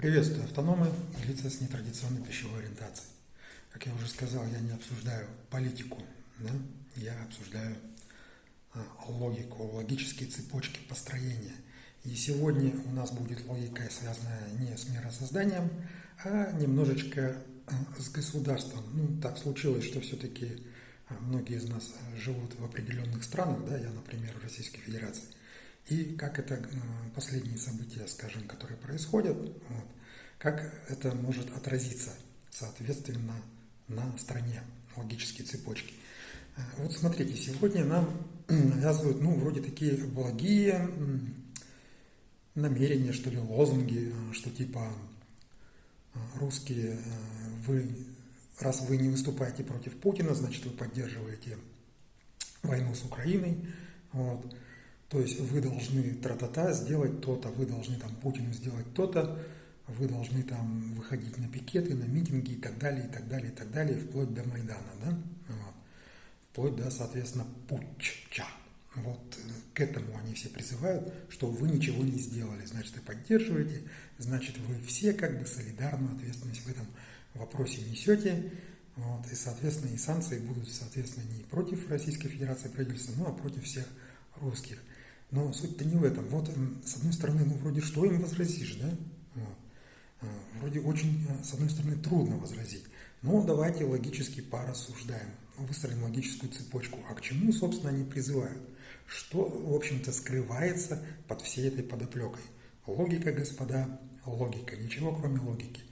Приветствую автономы и лица с нетрадиционной пищевой ориентацией. Как я уже сказал, я не обсуждаю политику, да? я обсуждаю а, логику, логические цепочки построения. И сегодня у нас будет логика, связанная не с миросозданием, а немножечко а, с государством. Ну, так случилось, что все-таки а, многие из нас живут в определенных странах, да, я, например, в Российской Федерации – и как это э, последние события, скажем, которые происходят, вот, как это может отразиться, соответственно, на стране, логические цепочки. Э, вот смотрите, сегодня нам навязывают, ну, вроде такие благие намерения, что ли, лозунги, э, что типа русские, вы, раз вы не выступаете против Путина, значит, вы поддерживаете войну с Украиной. Вот. То есть вы должны тра-та-та сделать то-то, вы должны там Путину сделать то-то, вы должны там выходить на пикеты, на митинги и так далее, и так далее, и так далее, вплоть до Майдана, да? Вот. Вплоть до, соответственно, путча. Вот э, к этому они все призывают, что вы ничего не сделали, значит, вы поддерживаете, значит, вы все как бы солидарную ответственность в этом вопросе несете, вот, и, соответственно, и санкции будут, соответственно, не против Российской Федерации правительства, ну, а против всех русских. Но суть-то не в этом. Вот, с одной стороны, ну, вроде что им возразишь, да? Вот. А, вроде очень, а, с одной стороны, трудно возразить. Но давайте логически порассуждаем, выстроим логическую цепочку. А к чему, собственно, они призывают? Что, в общем-то, скрывается под всей этой подоплекой? Логика, господа, логика. Ничего, кроме логики.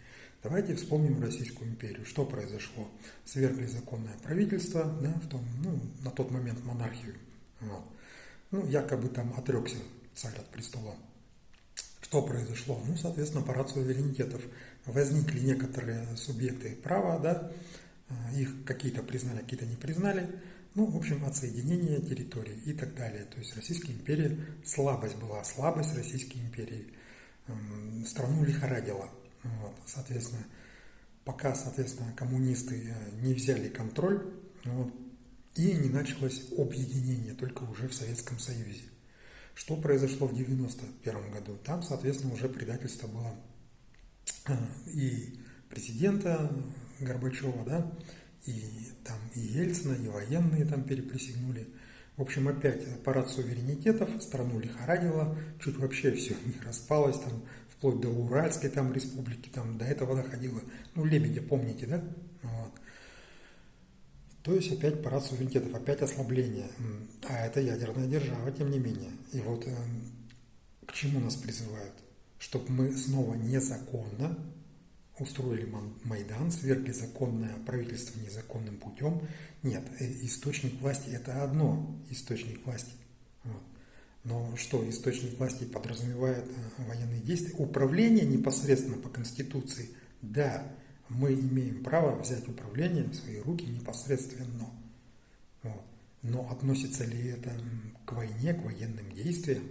Давайте вспомним Российскую империю. Что произошло? Свергли законное правительство, да, в том, ну, на тот момент монархию. Вот ну, якобы там отрекся царь от престола. Что произошло? Ну, соответственно, парад суверенитетов. Возникли некоторые субъекты права, да, а, их какие-то признали, какие-то не признали. Ну, в общем, отсоединение территории и так далее. То есть Российская империя, слабость была, слабость Российской империи. Страну лихорадила. Вот, соответственно, пока, соответственно, коммунисты э, не взяли контроль, вот, и не началось объединение, только уже в Советском Союзе. Что произошло в 1991 году? Там, соответственно, уже предательство было а, и президента Горбачева, да, и там и Ельцина, и военные там переприсягнули. В общем, опять аппарат суверенитетов, страну лихорадило, чуть вообще все не распалось, там, вплоть до Уральской там республики, там до этого доходило. Ну, Лебедя, помните, да? То есть опять парад суверенитетов, опять ослабление. А это ядерная держава, тем не менее. И вот э, к чему нас призывают? Чтобы мы снова незаконно устроили Майдан, свергли законное правительство незаконным путем. Нет, э, источник власти – это одно источник власти. Но что источник власти подразумевает э, военные действия? Управление непосредственно по Конституции – да, мы имеем право взять управление в свои руки непосредственно. Вот. Но относится ли это к войне, к военным действиям?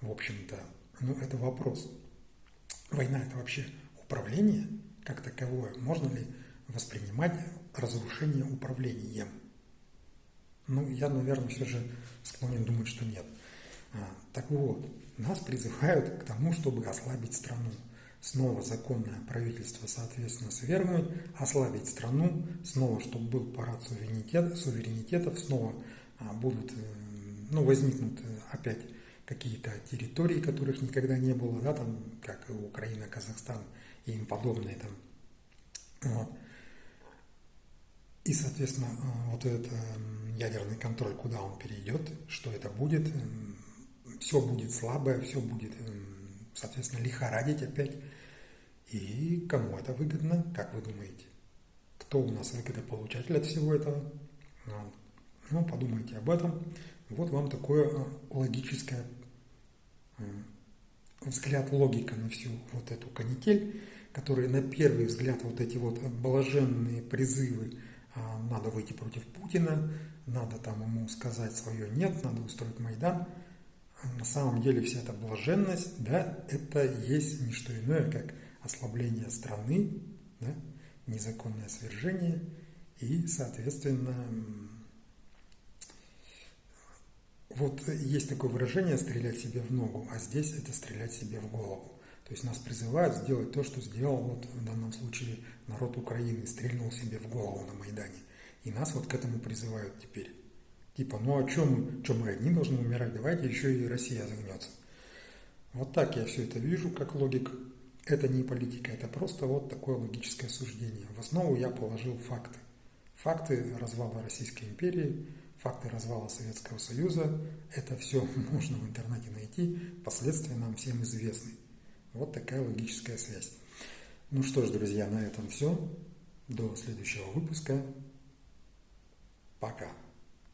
В общем-то, ну это вопрос. Война это вообще управление как таковое? Можно ли воспринимать разрушение управлением? Ну, я, наверное, все же склонен думать, что нет. А, так вот, нас призывают к тому, чтобы ослабить страну снова законное правительство, соответственно, свергнуть, ослабить страну, снова, чтобы был парад суверенитет, суверенитетов, снова а, будут, э, ну, возникнут э, опять какие-то территории, которых никогда не было, да, там, как Украина, Казахстан и им подобные там. Вот. И, соответственно, э, вот этот ядерный контроль, куда он перейдет, что это будет, все будет слабое, все будет, соответственно, лихорадить опять. И кому это выгодно, как вы думаете? Кто у нас выгодополучатель от всего этого? Ну, подумайте об этом. Вот вам такое э, логическое взгляд, логика на всю вот эту канитель, которые на первый взгляд вот эти вот блаженные призывы а, надо выйти против Путина, надо там ему сказать свое нет, надо устроить Майдан. На самом деле вся эта блаженность, да, это есть не что иное, как ослабление страны, да, незаконное свержение и, соответственно, вот есть такое выражение «стрелять себе в ногу», а здесь это «стрелять себе в голову». То есть нас призывают сделать то, что сделал вот в данном случае народ Украины, стрельнул себе в голову на Майдане. И нас вот к этому призывают теперь. Типа, ну а что мы, что мы одни должны умирать, давайте еще и Россия загнется. Вот так я все это вижу, как логик. Это не политика, это просто вот такое логическое суждение. В основу я положил факты. Факты развала Российской империи, факты развала Советского Союза. Это все можно в интернете найти, последствия нам всем известны. Вот такая логическая связь. Ну что ж, друзья, на этом все. До следующего выпуска. Пока.